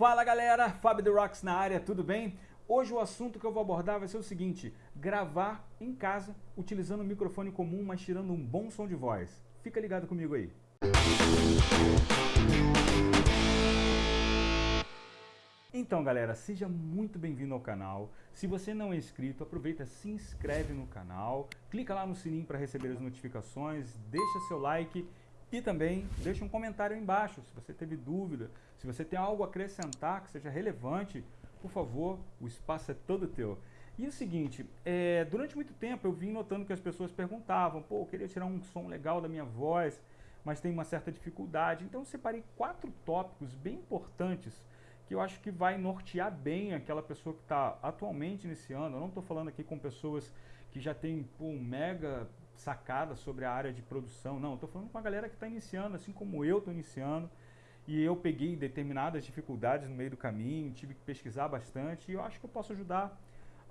Fala galera, Fábio The Rocks na área, tudo bem? Hoje o assunto que eu vou abordar vai ser o seguinte, gravar em casa utilizando um microfone comum, mas tirando um bom som de voz. Fica ligado comigo aí. Então galera, seja muito bem-vindo ao canal. Se você não é inscrito, aproveita, se inscreve no canal, clica lá no sininho para receber as notificações, deixa seu like e também deixe um comentário aí embaixo se você teve dúvida, se você tem algo a acrescentar que seja relevante, por favor, o espaço é todo teu. E o seguinte, é, durante muito tempo eu vim notando que as pessoas perguntavam, pô, eu queria tirar um som legal da minha voz, mas tem uma certa dificuldade. Então eu separei quatro tópicos bem importantes que eu acho que vai nortear bem aquela pessoa que está atualmente iniciando. Eu não estou falando aqui com pessoas que já têm pô, um mega sacada sobre a área de produção. Não, estou falando com a galera que está iniciando, assim como eu estou iniciando. E eu peguei determinadas dificuldades no meio do caminho, tive que pesquisar bastante e eu acho que eu posso ajudar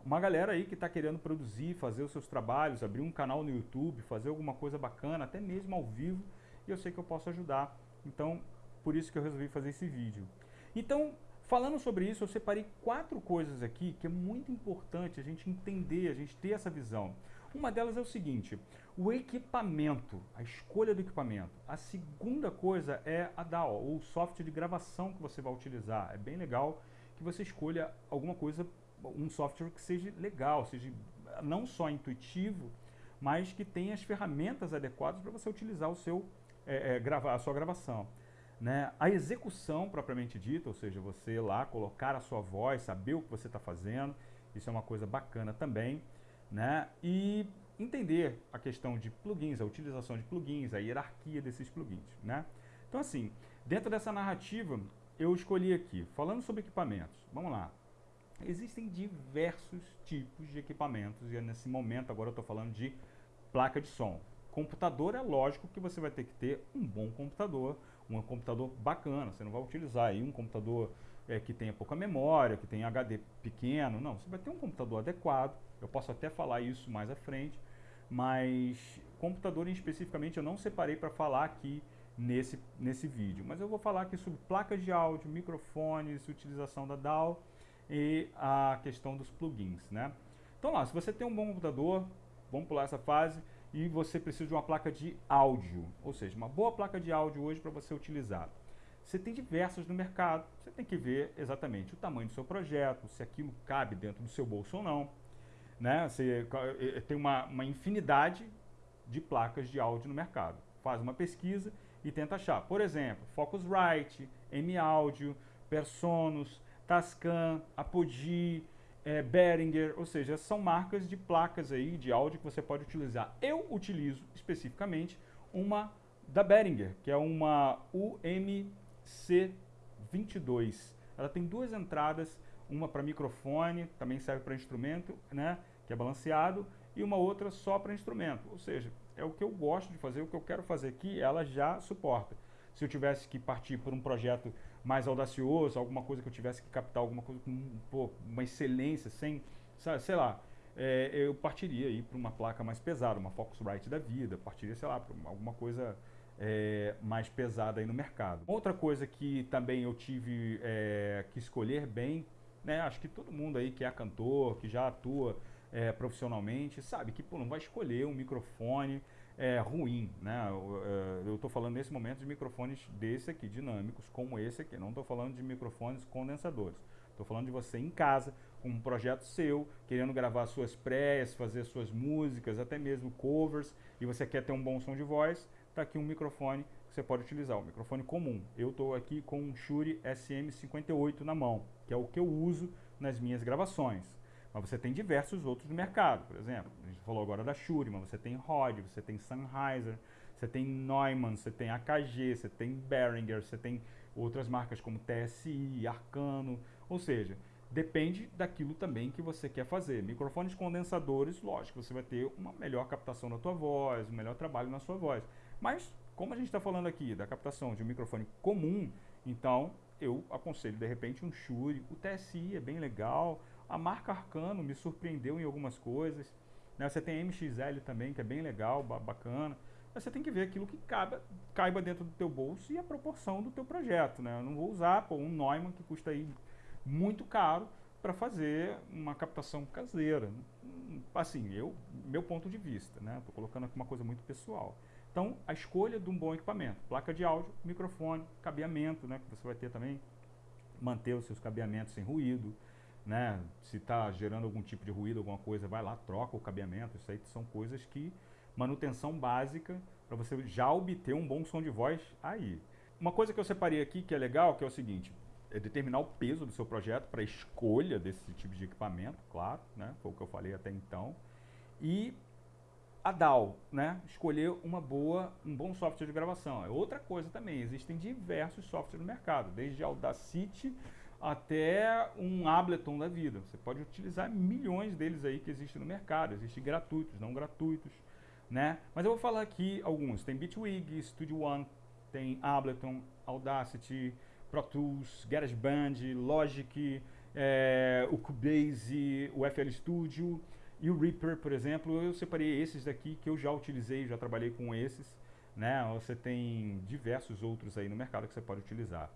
uma galera aí que está querendo produzir, fazer os seus trabalhos, abrir um canal no YouTube, fazer alguma coisa bacana, até mesmo ao vivo, e eu sei que eu posso ajudar. Então, por isso que eu resolvi fazer esse vídeo. Então, falando sobre isso, eu separei quatro coisas aqui que é muito importante a gente entender, a gente ter essa visão. Uma delas é o seguinte, o equipamento, a escolha do equipamento. A segunda coisa é a DAW, o software de gravação que você vai utilizar. É bem legal que você escolha alguma coisa, um software que seja legal, seja não só intuitivo, mas que tenha as ferramentas adequadas para você utilizar o seu, é, é, gravar, a sua gravação. Né? A execução propriamente dita, ou seja, você lá colocar a sua voz, saber o que você está fazendo, isso é uma coisa bacana também né? E entender a questão de plugins, a utilização de plugins, a hierarquia desses plugins, né? Então assim, dentro dessa narrativa, eu escolhi aqui, falando sobre equipamentos, vamos lá. Existem diversos tipos de equipamentos e nesse momento agora eu estou falando de placa de som. Computador é lógico que você vai ter que ter um bom computador, um computador bacana, você não vai utilizar aí um computador é, que tenha pouca memória, que tenha HD pequeno, não, você vai ter um computador adequado, eu posso até falar isso mais à frente, mas computador especificamente eu não separei para falar aqui nesse, nesse vídeo, mas eu vou falar aqui sobre placas de áudio, microfones, utilização da DAW e a questão dos plugins, né? Então lá, se você tem um bom computador, vamos pular essa fase, e você precisa de uma placa de áudio, ou seja, uma boa placa de áudio hoje para você utilizar. Você tem diversas no mercado, você tem que ver exatamente o tamanho do seu projeto, se aquilo cabe dentro do seu bolso ou não. Né? Você tem uma, uma infinidade de placas de áudio no mercado. Faz uma pesquisa e tenta achar. Por exemplo, Focusrite, M-Audio, Personos, Tascam, Apogee, é, Behringer, ou seja, são marcas de placas aí de áudio que você pode utilizar. Eu utilizo especificamente uma da Behringer, que é uma UM C22. Ela tem duas entradas, uma para microfone, também serve para instrumento, né, que é balanceado, e uma outra só para instrumento. Ou seja, é o que eu gosto de fazer, o que eu quero fazer aqui, ela já suporta. Se eu tivesse que partir por um projeto mais audacioso, alguma coisa que eu tivesse que captar alguma coisa com pô, uma excelência, sem, sei lá, é, eu partiria aí para uma placa mais pesada, uma Focusrite da vida, partiria, sei lá, para alguma coisa é, mais pesada aí no mercado. Outra coisa que também eu tive é, que escolher bem, né, acho que todo mundo aí que é cantor, que já atua é, profissionalmente, sabe que pô, não vai escolher um microfone é, ruim. Né? Eu estou falando nesse momento de microfones desse aqui, dinâmicos, como esse aqui. Não estou falando de microfones condensadores. Estou falando de você em casa, com um projeto seu, querendo gravar suas prés, fazer suas músicas, até mesmo covers, e você quer ter um bom som de voz, está aqui um microfone que você pode utilizar, um microfone comum. Eu estou aqui com um Shure SM58 na mão, que é o que eu uso nas minhas gravações. Mas você tem diversos outros no mercado, por exemplo, a gente falou agora da Shure, mas você tem Rode, você tem Sennheiser, você tem Neumann, você tem AKG, você tem Behringer, você tem outras marcas como TSI, Arcano, ou seja, depende daquilo também que você quer fazer. Microfones condensadores, lógico, você vai ter uma melhor captação da tua voz, um melhor trabalho na sua voz. Mas, como a gente está falando aqui da captação de um microfone comum, então eu aconselho de repente um Shure, o TSI é bem legal, a marca Arcano me surpreendeu em algumas coisas, né? você tem MXL também que é bem legal, bacana, você tem que ver aquilo que caiba, caiba dentro do teu bolso e a proporção do teu projeto, né? Eu não vou usar pô, um Neumann que custa aí muito caro para fazer uma captação caseira. Assim, eu, meu ponto de vista, né? Estou colocando aqui uma coisa muito pessoal. Então, a escolha de um bom equipamento, placa de áudio, microfone, cabeamento, né? Que você vai ter também, manter os seus cabeamentos sem ruído, né? Se está gerando algum tipo de ruído, alguma coisa, vai lá, troca o cabeamento. Isso aí são coisas que manutenção básica para você já obter um bom som de voz aí. Uma coisa que eu separei aqui que é legal, que é o seguinte, é determinar o peso do seu projeto para escolha desse tipo de equipamento, claro, né? Foi o que eu falei até então. E a DAW, né? Escolher uma boa, um bom software de gravação. É outra coisa também. Existem diversos softwares no mercado, desde Audacity até um Ableton da vida. Você pode utilizar milhões deles aí que existem no mercado. Existem gratuitos, não gratuitos, né? Mas eu vou falar aqui alguns. Tem Bitwig, Studio One, tem Ableton, Audacity, Pro Tools, GarageBand, Logic, é, o Cubase, o FL Studio e o Reaper, por exemplo. Eu separei esses daqui que eu já utilizei, já trabalhei com esses. Né? Você tem diversos outros aí no mercado que você pode utilizar.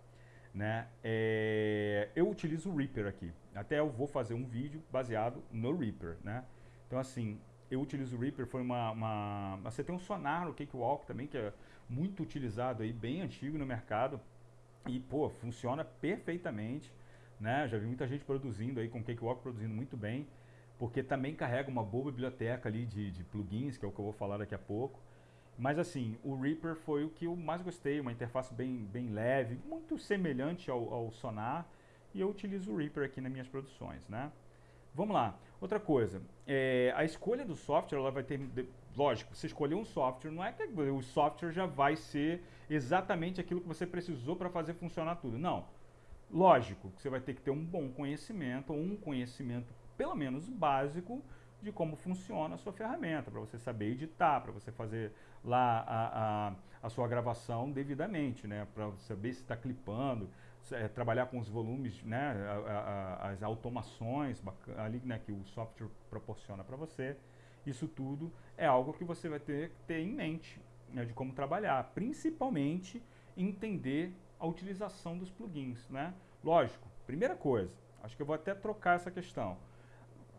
Né? É, eu utilizo o Reaper aqui. Até eu vou fazer um vídeo baseado no Reaper. Né? Então, assim, eu utilizo o Reaper, foi uma, uma... Você tem um sonar no Cakewalk também, que é muito utilizado aí, bem antigo no mercado. E, pô, funciona perfeitamente. Né? Já vi muita gente produzindo aí, com Cakewalk produzindo muito bem, porque também carrega uma boa biblioteca ali de, de plugins, que é o que eu vou falar daqui a pouco. Mas assim, o Reaper foi o que eu mais gostei, uma interface bem, bem leve, muito semelhante ao, ao Sonar, e eu utilizo o Reaper aqui nas minhas produções, né? Vamos lá. Outra coisa, é, a escolha do software, ela vai ter, lógico, você escolher um software, não é que o software já vai ser exatamente aquilo que você precisou para fazer funcionar tudo. Não. Lógico você vai ter que ter um bom conhecimento, ou um conhecimento pelo menos básico, de como funciona a sua ferramenta, para você saber editar, para você fazer lá a, a, a, sua gravação devidamente, né? para saber se está clipando, é, trabalhar com os volumes, né? A, as automações ali, né? que o software proporciona para você. Isso tudo é algo que você vai ter que ter em mente né, de como trabalhar, principalmente entender a utilização dos plugins, né? Lógico, primeira coisa, acho que eu vou até trocar essa questão.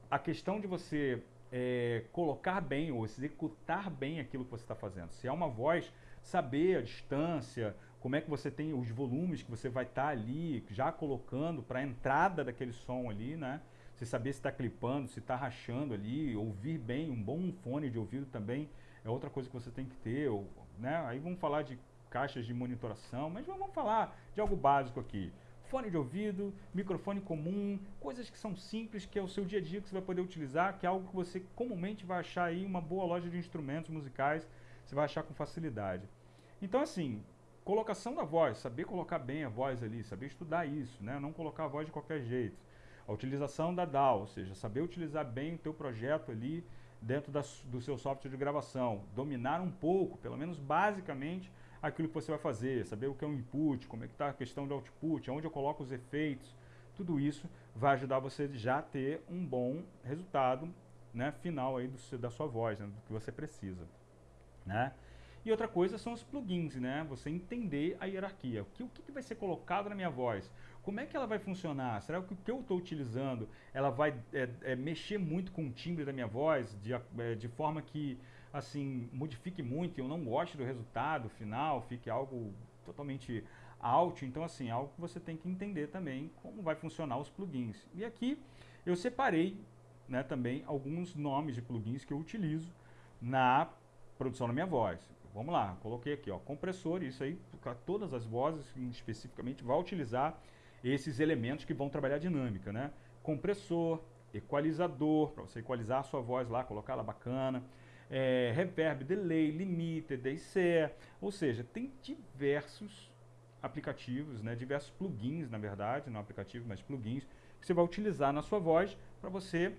A questão de você é, colocar bem ou executar bem aquilo que você está fazendo. Se é uma voz, saber a distância, como é que você tem os volumes que você vai estar tá ali já colocando para a entrada daquele som ali, né? Você saber se está clipando, se está rachando ali, ouvir bem, um bom fone de ouvido também é outra coisa que você tem que ter. Ou, né? Aí vamos falar de caixas de monitoração, mas vamos falar de algo básico aqui. Fone de ouvido, microfone comum, coisas que são simples, que é o seu dia a dia que você vai poder utilizar, que é algo que você comumente vai achar aí uma boa loja de instrumentos musicais, você vai achar com facilidade. Então assim, colocação da voz, saber colocar bem a voz ali, saber estudar isso, né? não colocar a voz de qualquer jeito. A utilização da DAW, ou seja, saber utilizar bem o teu projeto ali dentro da, do seu software de gravação. Dominar um pouco, pelo menos basicamente, aquilo que você vai fazer. Saber o que é um input, como é que está a questão do output, onde eu coloco os efeitos. Tudo isso vai ajudar você já a ter um bom resultado né, final aí do, da sua voz, né, do que você precisa. Né? E outra coisa são os plugins, né? Você entender a hierarquia. O que, o que vai ser colocado na minha voz? Como é que ela vai funcionar? Será que o que eu estou utilizando ela vai é, é, mexer muito com o timbre da minha voz de, é, de forma que assim modifique muito e eu não goste do resultado final, fique algo totalmente out. Então assim, algo que você tem que entender também como vai funcionar os plugins. E aqui eu separei né, também alguns nomes de plugins que eu utilizo na produção da minha voz. Vamos lá, coloquei aqui, ó, compressor, isso aí, para todas as vozes especificamente, vai utilizar esses elementos que vão trabalhar a dinâmica, né? Compressor, equalizador, para você equalizar a sua voz lá, colocar ela bacana, é, reverb, delay, limiter, DIC, ou seja, tem diversos aplicativos, né, diversos plugins, na verdade, não aplicativo, mas plugins, que você vai utilizar na sua voz para você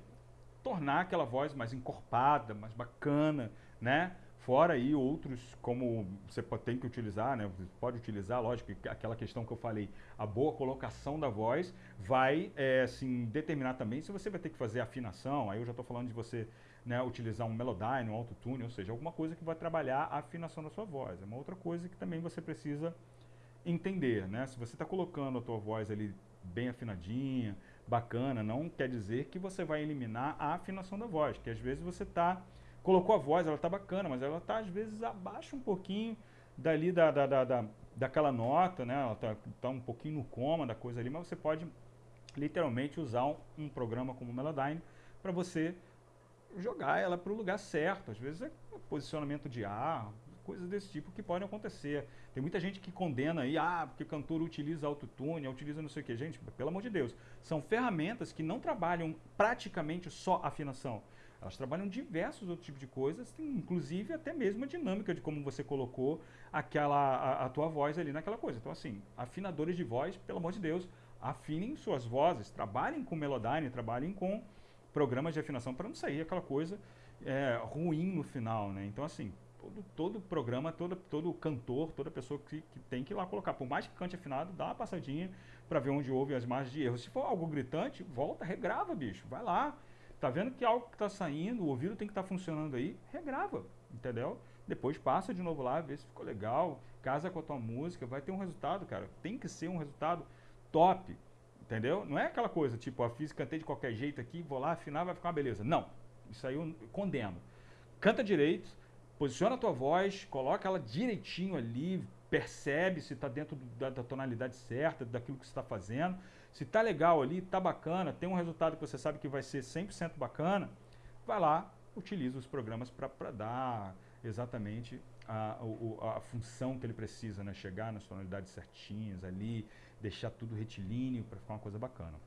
tornar aquela voz mais encorpada, mais bacana, né? Fora aí outros, como você tem que utilizar, né? Pode utilizar, lógico, aquela questão que eu falei, a boa colocação da voz vai é, assim, determinar também se você vai ter que fazer afinação. Aí eu já estou falando de você né, utilizar um Melodyne, um Autotune, ou seja, alguma coisa que vai trabalhar a afinação da sua voz. É uma outra coisa que também você precisa entender, né? Se você está colocando a tua voz ali bem afinadinha, bacana, não quer dizer que você vai eliminar a afinação da voz, que às vezes você está colocou a voz, ela tá bacana, mas ela tá às vezes abaixo um pouquinho dali da, da, da, da daquela nota, né? Ela tá, tá, um pouquinho no coma da coisa ali, mas você pode literalmente usar um, um programa como o Melodyne para você jogar ela para o lugar certo. Às vezes é posicionamento de ar, coisas desse tipo que podem acontecer. Tem muita gente que condena aí, ah, porque o cantor utiliza autotune, utiliza não sei o que. Gente, pelo amor de Deus, são ferramentas que não trabalham praticamente só afinação. Elas trabalham diversos outros tipos de coisas, inclusive até mesmo a dinâmica de como você colocou aquela, a, a tua voz ali naquela coisa. Então assim, afinadores de voz, pelo amor de Deus, afinem suas vozes, trabalhem com Melodyne, trabalhem com programas de afinação para não sair aquela coisa é, ruim no final, né? Então assim, todo, todo programa, todo, todo cantor, toda pessoa que, que tem que ir lá colocar, por mais que cante afinado, dá uma passadinha para ver onde houve as margens de erro. Se for algo gritante, volta, regrava, bicho, vai lá, Tá vendo que algo que está saindo, o ouvido tem que estar tá funcionando aí, regrava, entendeu? Depois passa de novo lá, vê se ficou legal, casa com a tua música, vai ter um resultado, cara. Tem que ser um resultado top, entendeu? Não é aquela coisa, tipo, a física cantei de qualquer jeito aqui, vou lá afinar, vai ficar uma beleza. Não, isso aí eu condeno. Canta direito, posiciona a tua voz, coloca ela direitinho ali, percebe se está dentro da, da, tonalidade certa, daquilo que você está fazendo. Se está legal ali, está bacana, tem um resultado que você sabe que vai ser 100% bacana, vai lá, utiliza os programas para dar exatamente a, a, a, função que ele precisa, né? chegar nas tonalidades certinhas ali, deixar tudo retilíneo para ficar uma coisa bacana.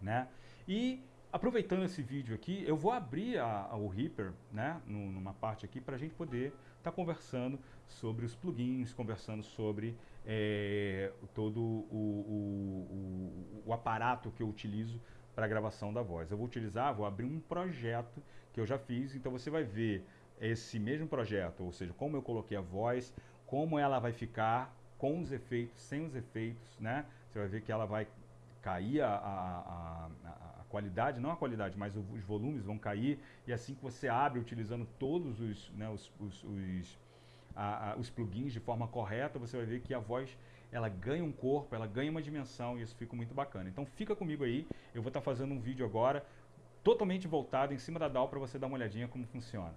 Né? E aproveitando esse vídeo aqui, eu vou abrir a, o Reaper, né, numa parte aqui, para a gente poder estar tá conversando sobre os plugins, conversando sobre é, todo o, o, o, aparato que eu utilizo para a gravação da voz. Eu vou utilizar, vou abrir um projeto que eu já fiz, então você vai ver esse mesmo projeto, ou seja, como eu coloquei a voz, como ela vai ficar com os efeitos, sem os efeitos, né? Você vai ver que ela vai cair a, a, a, qualidade, não a qualidade, mas os volumes vão cair, e assim que você abre utilizando todos os, né, os, os, os, a, os plugins de forma correta, você vai ver que a voz ela ganha um corpo, ela ganha uma dimensão e isso fica muito bacana. Então fica comigo aí, eu vou estar tá fazendo um vídeo agora totalmente voltado em cima da DAW para você dar uma olhadinha como funciona.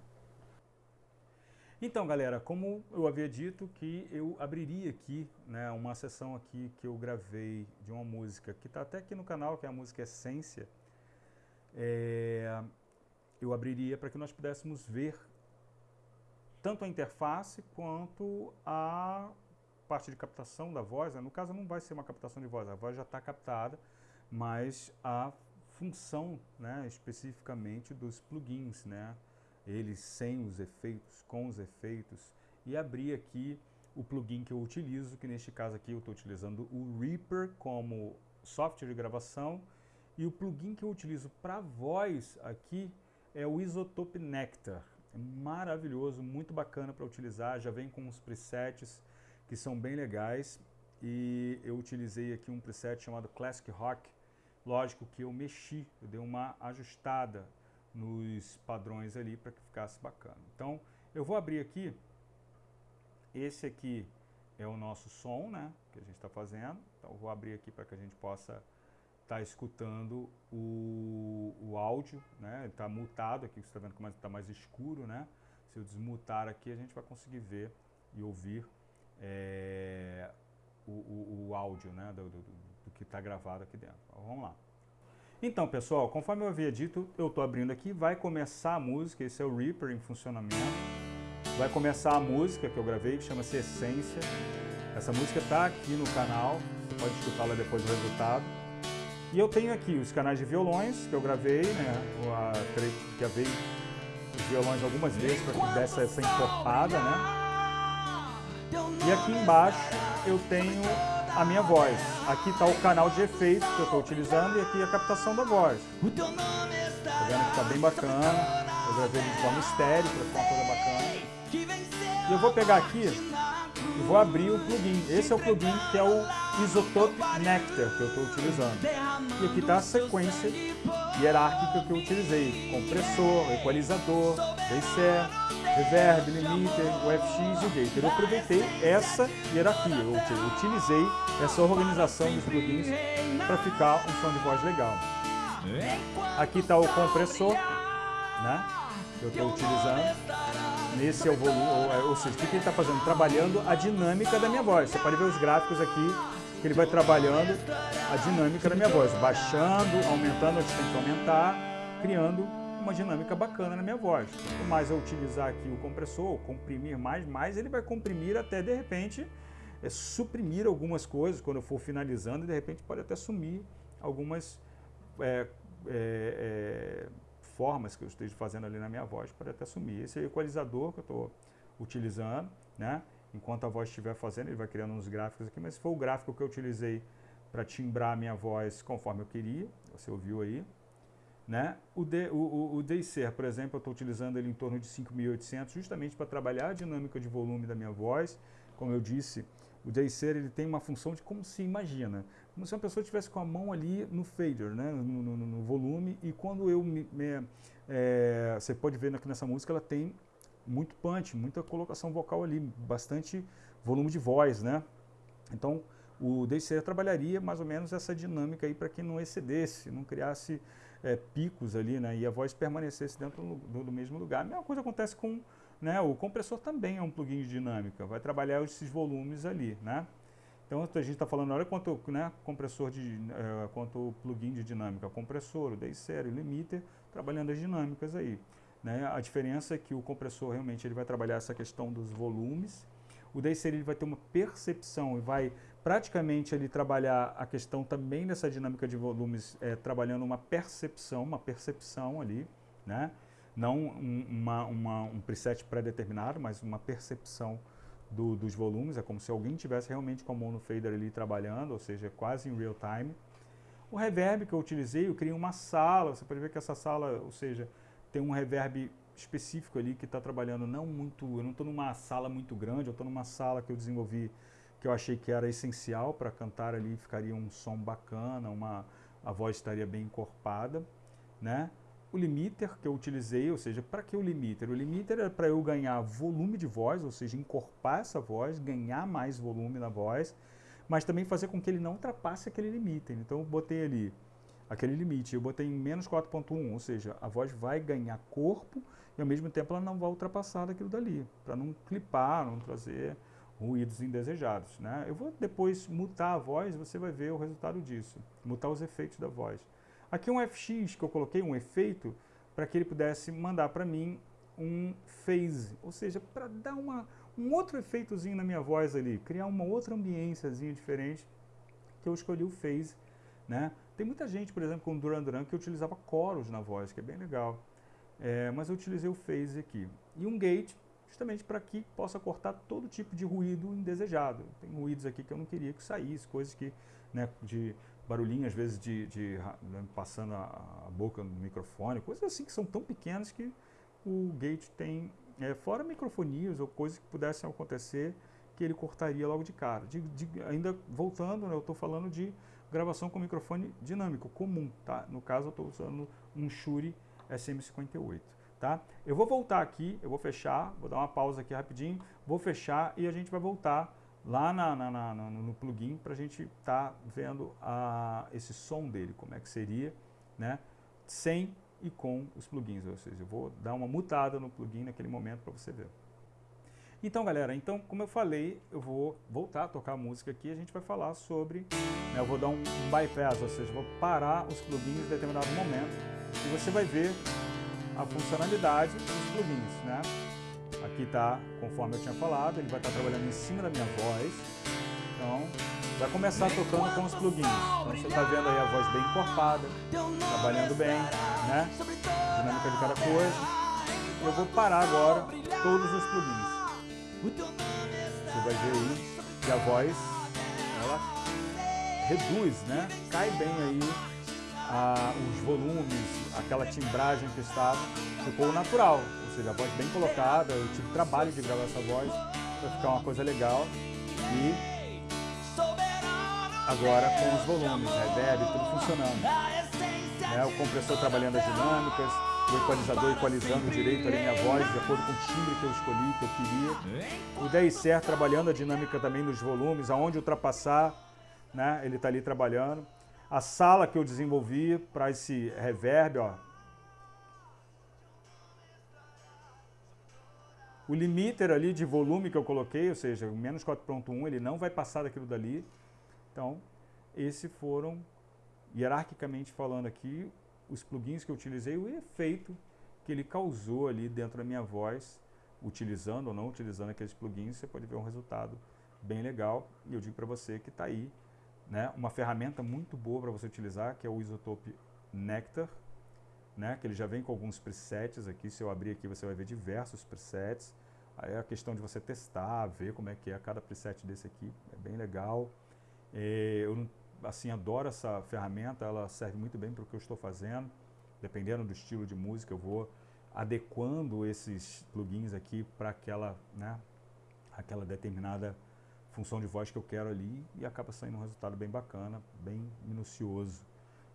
Então, galera, como eu havia dito que eu abriria aqui né, uma sessão aqui que eu gravei de uma música que está até aqui no canal, que é a música Essência, é, eu abriria para que nós pudéssemos ver tanto a interface quanto a parte de captação da voz. Né? No caso, não vai ser uma captação de voz, a voz já está captada, mas a função né, especificamente dos plugins, né? eles sem os efeitos, com os efeitos, e abrir aqui o plugin que eu utilizo, que neste caso aqui eu estou utilizando o Reaper como software de gravação, e o plugin que eu utilizo para voz aqui é o Isotope Nectar. É maravilhoso, muito bacana para utilizar, já vem com uns presets que são bem legais, e eu utilizei aqui um preset chamado Classic Rock, lógico que eu mexi, eu dei uma ajustada, nos padrões ali para que ficasse bacana. Então, eu vou abrir aqui, esse aqui é o nosso som, né, que a gente está fazendo. Então, eu vou abrir aqui para que a gente possa estar tá escutando o, o áudio, né, está mutado aqui, você está vendo como está mais escuro, né. Se eu desmutar aqui, a gente vai conseguir ver e ouvir é, o, o, o, áudio, né, do, do, do que está gravado aqui dentro. Vamos lá. Então, pessoal, conforme eu havia dito, eu estou abrindo aqui, vai começar a música, esse é o Reaper em funcionamento. Vai começar a música que eu gravei, que chama-se Essência. Essa música está aqui no canal, você pode escutá-la depois do resultado. E eu tenho aqui os canais de violões que eu gravei, né, que gravei os violões algumas vezes para que desse essa encorpada, né. E aqui embaixo eu tenho a minha voz. Aqui está o canal de efeitos que eu estou utilizando e aqui a captação da voz. Tá vendo que está bem bacana. Eu gravei de forma estéreo para ficar uma coisa bacana. E eu vou pegar aqui e vou abrir o plugin. Esse é o plugin que é o Isotope Nectar que eu estou utilizando. E aqui está a sequência hierárquica que eu utilizei. Compressor, equalizador, DCE, reverb, limiter, o FX e o gator. Eu aproveitei essa hierarquia, eu utilizei essa organização dos plugins para ficar um som de voz legal. Aqui está o compressor, né, que eu estou utilizando. Nesse é o volume, ou, seja, o que ele está fazendo? Trabalhando a dinâmica da minha voz. Você pode ver os gráficos aqui, que ele vai trabalhando a dinâmica da minha voz, baixando, aumentando onde tem que aumentar, criando uma dinâmica bacana na minha voz. Quanto mais eu utilizar aqui o compressor, comprimir mais, mais ele vai comprimir até de repente é, suprimir algumas coisas quando eu for finalizando e de repente pode até sumir algumas é, é, é formas que eu esteja fazendo ali na minha voz, pode até sumir. Esse é equalizador que eu estou utilizando, né? Enquanto a voz estiver fazendo, ele vai criando uns gráficos aqui, mas foi o gráfico que eu utilizei para timbrar a minha voz conforme eu queria, você ouviu aí. Né? O, D, o, o, o por exemplo, eu estou utilizando ele em torno de 5.800 justamente para trabalhar a dinâmica de volume da minha voz. Como eu disse, o DCR ele tem uma função de como se imagina. Como se uma pessoa estivesse com a mão ali no fader, né? no, no, no volume, e quando eu me... me é, você pode ver aqui nessa música, ela tem muito punch, muita colocação vocal ali, bastante volume de voz, né? Então, o DCR trabalharia mais ou menos essa dinâmica aí para que não excedesse, não criasse é, picos ali, né, e a voz permanecesse dentro do, do, mesmo lugar. A mesma coisa acontece com né, o compressor também é um plugin de dinâmica, vai trabalhar esses volumes ali, né. Então a gente está falando, olha quanto né, compressor de, é, quanto plugin de dinâmica, compressor, o DaySeries, o limiter, trabalhando as dinâmicas aí. Né? A diferença é que o compressor realmente ele vai trabalhar essa questão dos volumes, o DaySeries ele vai ter uma percepção e vai praticamente ele trabalhar a questão também dessa dinâmica de volumes, é, trabalhando uma percepção, uma percepção ali, né? não um, uma, uma, um preset pré-determinado, mas uma percepção do, dos volumes, é como se alguém tivesse realmente com a mono fader ali trabalhando, ou seja, quase em real time. O reverb que eu utilizei, eu criei uma sala, você pode ver que essa sala, ou seja, tem um reverb específico ali que está trabalhando não muito, eu não estou numa sala muito grande, eu estou numa sala que eu desenvolvi que eu achei que era essencial para cantar ali, ficaria um som bacana, uma, a voz estaria bem encorpada, né? O limiter que eu utilizei, ou seja, para que o limiter? O limiter é para eu ganhar volume de voz, ou seja, encorpar essa voz, ganhar mais volume na voz, mas também fazer com que ele não ultrapasse aquele limiter. Então eu botei ali aquele limite, eu botei em menos 4.1, ou seja, a voz vai ganhar corpo e ao mesmo tempo ela não vai ultrapassar daquilo dali, para não clipar, não trazer ruídos indesejados. Né? Eu vou depois mutar a voz, você vai ver o resultado disso, mutar os efeitos da voz. Aqui um FX que eu coloquei, um efeito, para que ele pudesse mandar para mim um phase, ou seja, para dar uma, um outro efeitozinho na minha voz ali, criar uma outra ambiênciazinha diferente, que eu escolhi o phase. Né? Tem muita gente, por exemplo, com Duran Duran, que utilizava coros na voz, que é bem legal. É, mas eu utilizei o phase aqui. E um gate, justamente para que possa cortar todo tipo de ruído indesejado. Tem ruídos aqui que eu não queria que saísse, coisas que, né, de barulhinho às vezes de, de né, passando a, a, boca no microfone, coisas assim que são tão pequenas que o gate tem, é, fora microfonias ou coisas que pudessem acontecer, que ele cortaria logo de cara. De, de, ainda voltando, né, eu estou falando de gravação com microfone dinâmico, comum, tá? No caso eu estou usando um Shure SM58 tá? Eu vou voltar aqui, eu vou fechar, vou dar uma pausa aqui rapidinho, vou fechar e a gente vai voltar lá na, na, na, no plugin para a gente estar tá vendo a, esse som dele, como é que seria, né? Sem e com os plugins, ou seja, eu vou dar uma mutada no plugin naquele momento para você ver. Então, galera, então, como eu falei, eu vou voltar a tocar a música aqui a gente vai falar sobre... Né, eu vou dar um bypass, ou seja, vou parar os plugins em determinado momento e você vai ver a funcionalidade dos plugins, né? Aqui está, conforme eu tinha falado, ele vai estar tá trabalhando em cima da minha voz. Então, vai começar tocando com os plugins. Então, você está vendo aí a voz bem encorpada, trabalhando bem, né? Dinâmica de cada coisa. Eu vou parar agora todos os plugins. Você vai ver aí que a voz, ela reduz, né? Cai bem aí a, os volumes, aquela timbragem que estava, ficou natural, seja, a voz bem colocada, eu tive trabalho de gravar essa voz para ficar uma coisa legal e agora com os volumes, reverb, tudo funcionando. Né, o compressor trabalhando as dinâmicas, o equalizador equalizando direito ali minha voz, de acordo com o timbre que eu escolhi, que eu queria. O DSR trabalhando a dinâmica também nos volumes, aonde ultrapassar, né, ele está ali trabalhando. A sala que eu desenvolvi para esse reverb, ó. O limiter ali de volume que eu coloquei, ou seja, o menos 4.1, ele não vai passar daquilo dali. Então, esses foram, hierarquicamente falando aqui, os plugins que eu utilizei, o efeito que ele causou ali dentro da minha voz, utilizando ou não utilizando aqueles plugins, você pode ver um resultado bem legal. E eu digo para você que está aí né, uma ferramenta muito boa para você utilizar, que é o Isotope Nectar, né, que ele já vem com alguns presets aqui. Se eu abrir aqui, você vai ver diversos presets. Aí é a questão de você testar, ver como é que é cada preset desse aqui, é bem legal. É, eu assim, adoro essa ferramenta, ela serve muito bem para o que eu estou fazendo. Dependendo do estilo de música, eu vou adequando esses plugins aqui para aquela, né, aquela determinada função de voz que eu quero ali e acaba saindo um resultado bem bacana, bem minucioso,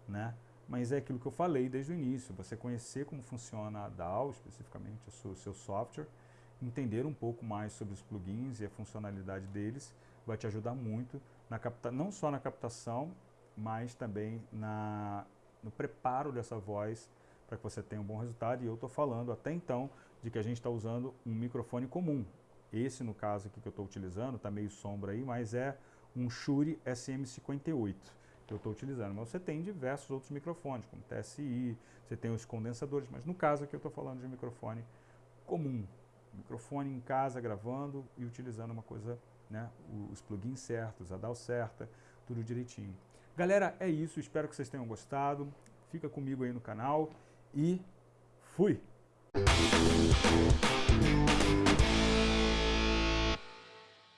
né? Mas é aquilo que eu falei desde o início, você conhecer como funciona a DAW, especificamente o seu, software, entender um pouco mais sobre os plugins e a funcionalidade deles, vai te ajudar muito na capta não só na captação, mas também na, no preparo dessa voz para que você tenha um bom resultado. E eu estou falando até então de que a gente está usando um microfone comum. Esse, no caso aqui que eu estou utilizando, está meio sombra aí, mas é um Shure SM58 que eu estou utilizando. Mas você tem diversos outros microfones, como TSI, você tem os condensadores, mas no caso aqui eu estou falando de um microfone comum. Microfone em casa gravando e utilizando uma coisa né, os plugins certos, a DAW certa, tudo direitinho. Galera, é isso, espero que vocês tenham gostado. Fica comigo aí no canal e fui!